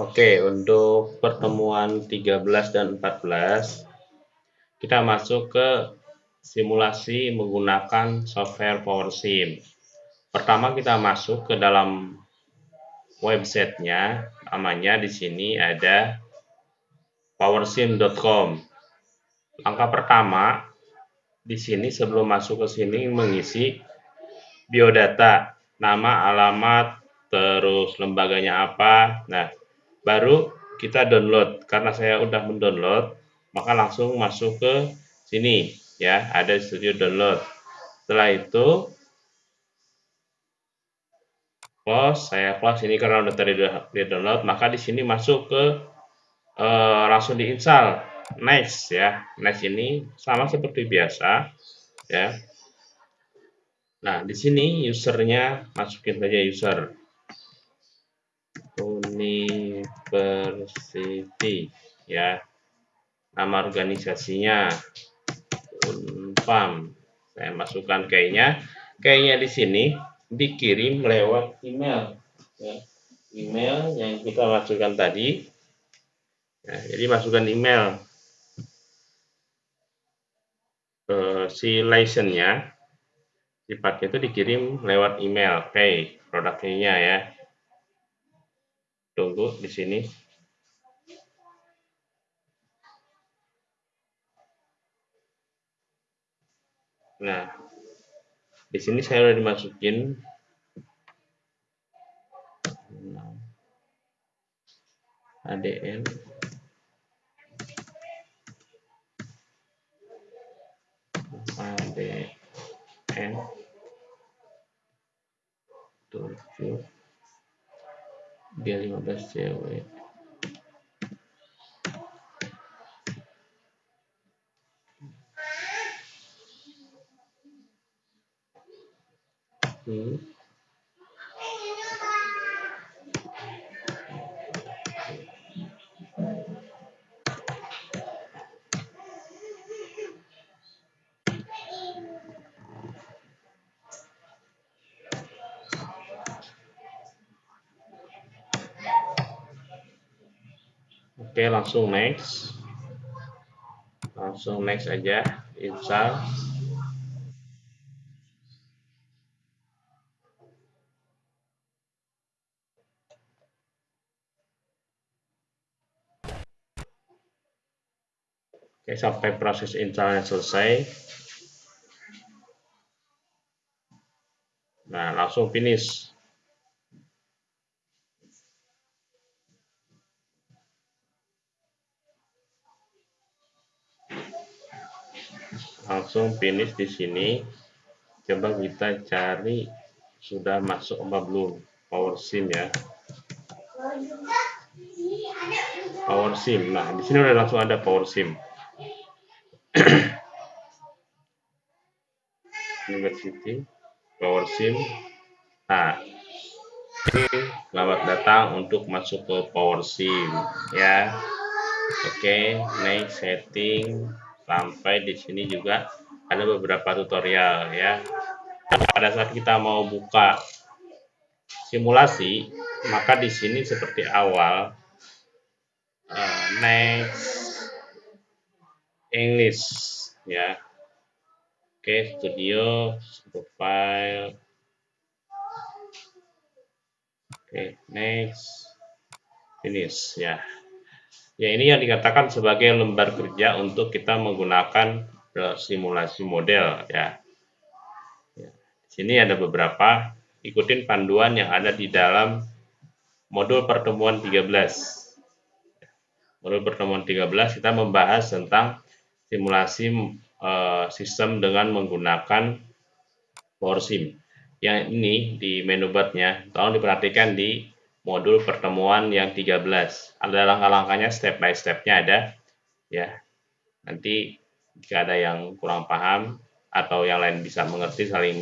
Oke, untuk pertemuan 13 dan 14, kita masuk ke simulasi menggunakan software PowerSim. Pertama kita masuk ke dalam websitenya, namanya di sini ada powersim.com. Langkah pertama, di sini sebelum masuk ke sini mengisi biodata, nama, alamat, terus lembaganya apa. Nah, baru kita download. Karena saya udah mendownload maka langsung masuk ke sini ya. Ada studio download. Setelah itu close. Saya close ini karena udah tadi di download. Maka di sini masuk ke uh, langsung diinstal next ya. Next ini sama seperti biasa ya. Nah di sini usernya masukin saja user University ya. Nama organisasinya Unpam. Saya masukkan kayaknya kayaknya di sini dikirim lewat email ya. email yang kita masukkan tadi. Ya, jadi masukkan email. Uh, si license-nya sifatnya itu dikirim lewat email okay, produknya ya tunggu di sini. Nah di sini saya sudah dimasukin. ADN. ADN. 7 dia 15 cewek hmm. Oke, langsung next. Langsung next aja, install. Oke, sampai proses installnya selesai. Nah, langsung finish. Langsung finish di sini. Coba kita cari sudah masuk apa belum? Power sim ya. Power sim. Nah di sini udah langsung ada power sim. University power sim. Nah selamat datang untuk masuk ke power sim ya. Oke okay, next setting sampai di sini juga ada beberapa tutorial ya. Pada saat kita mau buka simulasi, maka di sini seperti awal uh, next English ya. Oke, studio profile. Oke, next finish ya. Ya ini yang dikatakan sebagai lembar kerja untuk kita menggunakan simulasi model ya. ya. Di sini ada beberapa ikutin panduan yang ada di dalam modul pertemuan 13. Modul pertemuan 13 kita membahas tentang simulasi uh, sistem dengan menggunakan PowerSim. Yang ini di menu barnya tolong diperhatikan di modul pertemuan yang 13. Ada langkah-langkahnya step by stepnya ada ya. Nanti jika ada yang kurang paham atau yang lain bisa mengerti saling